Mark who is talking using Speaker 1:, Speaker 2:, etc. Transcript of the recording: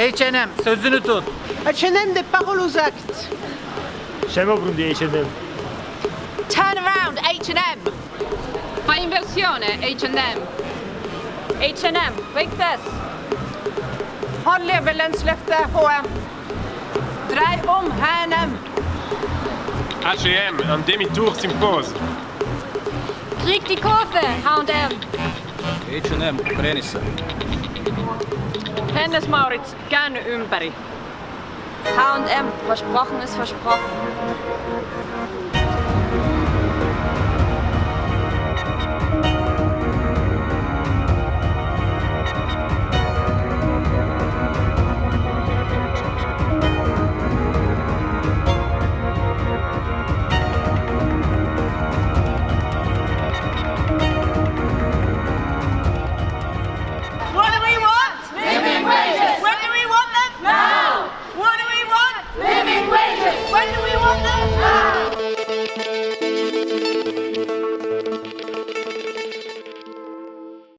Speaker 1: H&M sözünü tut.
Speaker 2: H&M des paroles aux actes.
Speaker 3: Scemo di H&M.
Speaker 4: Turn around, H&M. Fai inversione, H&M. H&M, like this. Hold levelønnsløftet, H&M. Drej om, H&M.
Speaker 5: H&M, un demi-tour s'impose.
Speaker 4: Krieg die Kurve, H&M.
Speaker 6: H&M, treenissä.
Speaker 4: Hennes Maurits, käänny ympäri. H&M, versprochen ist versprochen.